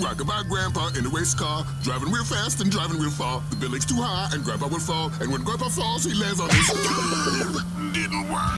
Rockin' by Grandpa in the race car, driving real fast and driving real far. The building's too high and Grandpa will fall, and when Grandpa falls, he lands on his...